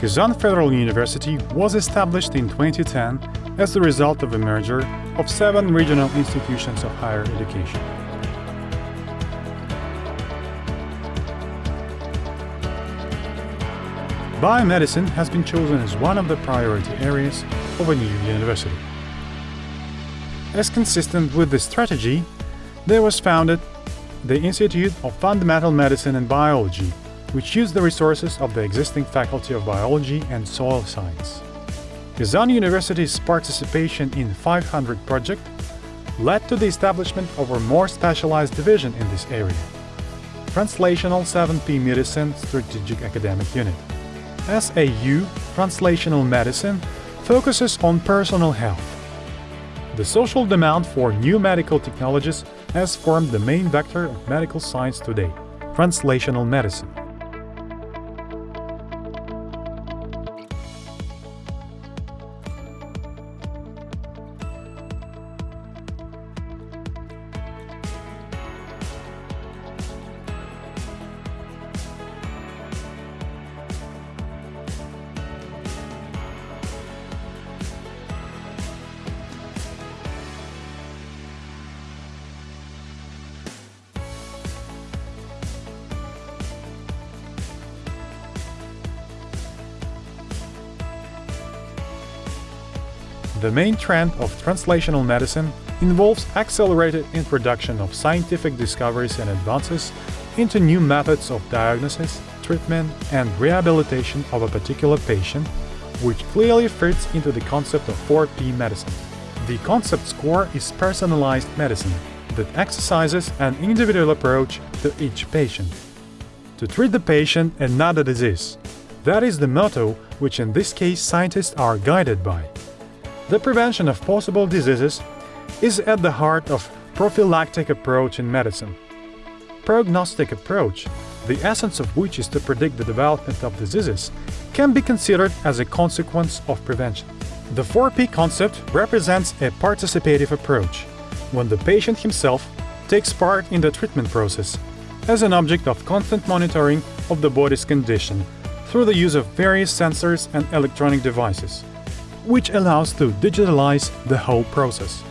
Kazan Federal University was established in 2010 as the result of a merger of seven regional institutions of higher education. Biomedicine has been chosen as one of the priority areas of a new university. As consistent with this strategy, there was founded the Institute of Fundamental Medicine and Biology, which used the resources of the existing Faculty of Biology and Soil Science. Kazan University's participation in 500 project led to the establishment of a more specialized division in this area, Translational 7P Medicine Strategic Academic Unit. SAU Translational Medicine focuses on personal health. The social demand for new medical technologies has formed the main vector of medical science today, translational medicine. The main trend of translational medicine involves accelerated introduction of scientific discoveries and advances into new methods of diagnosis, treatment, and rehabilitation of a particular patient, which clearly fits into the concept of 4P medicine. The concept's core is personalized medicine that exercises an individual approach to each patient. To treat the patient and not the disease. That is the motto which in this case scientists are guided by. The prevention of possible diseases is at the heart of prophylactic approach in medicine. Prognostic approach, the essence of which is to predict the development of diseases, can be considered as a consequence of prevention. The 4P concept represents a participative approach, when the patient himself takes part in the treatment process as an object of constant monitoring of the body's condition through the use of various sensors and electronic devices which allows to digitalize the whole process.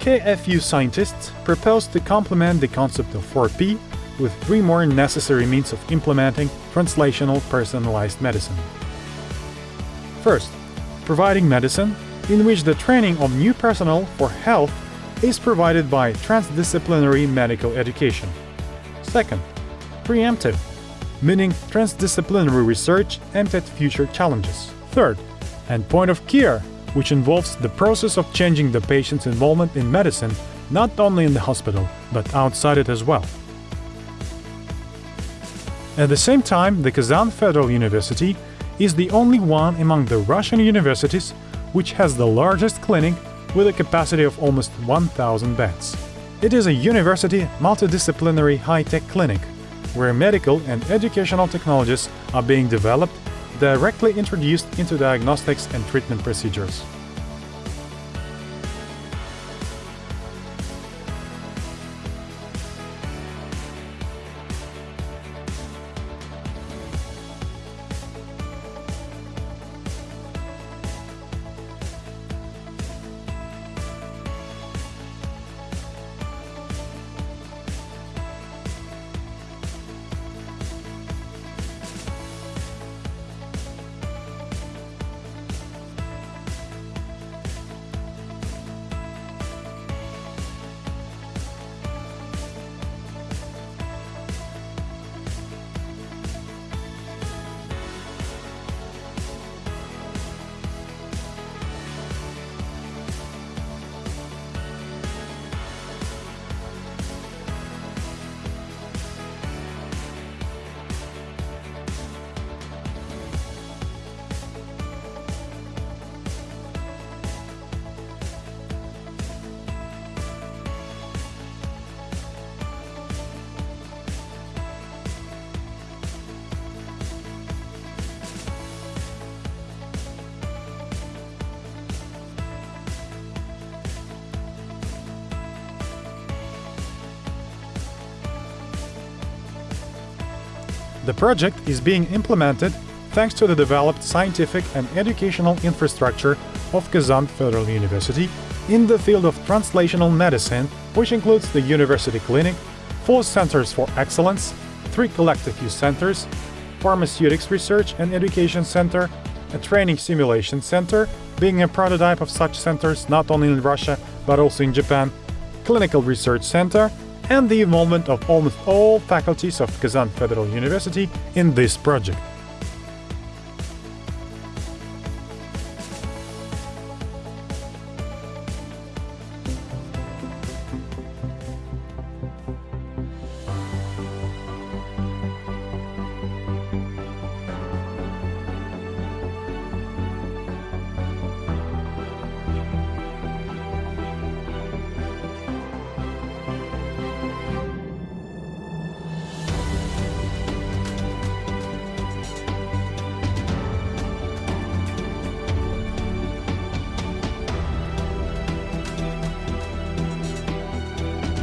KFU scientists propose to complement the concept of 4P with three more necessary means of implementing translational personalized medicine. First, providing medicine in which the training of new personnel for health is provided by transdisciplinary medical education. Second, preemptive, meaning transdisciplinary research aimed at future challenges. Third, and point of care, which involves the process of changing the patient's involvement in medicine not only in the hospital, but outside it as well. At the same time, the Kazan Federal University is the only one among the Russian universities which has the largest clinic with a capacity of almost 1,000 beds. It is a university multidisciplinary high-tech clinic where medical and educational technologies are being developed directly introduced into diagnostics and treatment procedures. The project is being implemented thanks to the developed scientific and educational infrastructure of Kazan Federal University in the field of translational medicine, which includes the University Clinic, four centers for excellence, three collective use centers, pharmaceutics research and education center, a training simulation center, being a prototype of such centers not only in Russia but also in Japan, clinical research center, and the involvement of almost all faculties of Kazan Federal University in this project.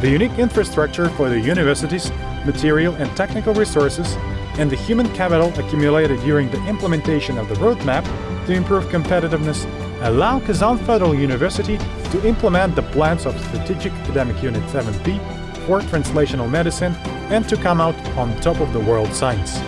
The unique infrastructure for the university's material and technical resources, and the human capital accumulated during the implementation of the roadmap to improve competitiveness allow Kazan Federal University to implement the plans of Strategic Academic Unit 7P for translational medicine and to come out on top of the world science.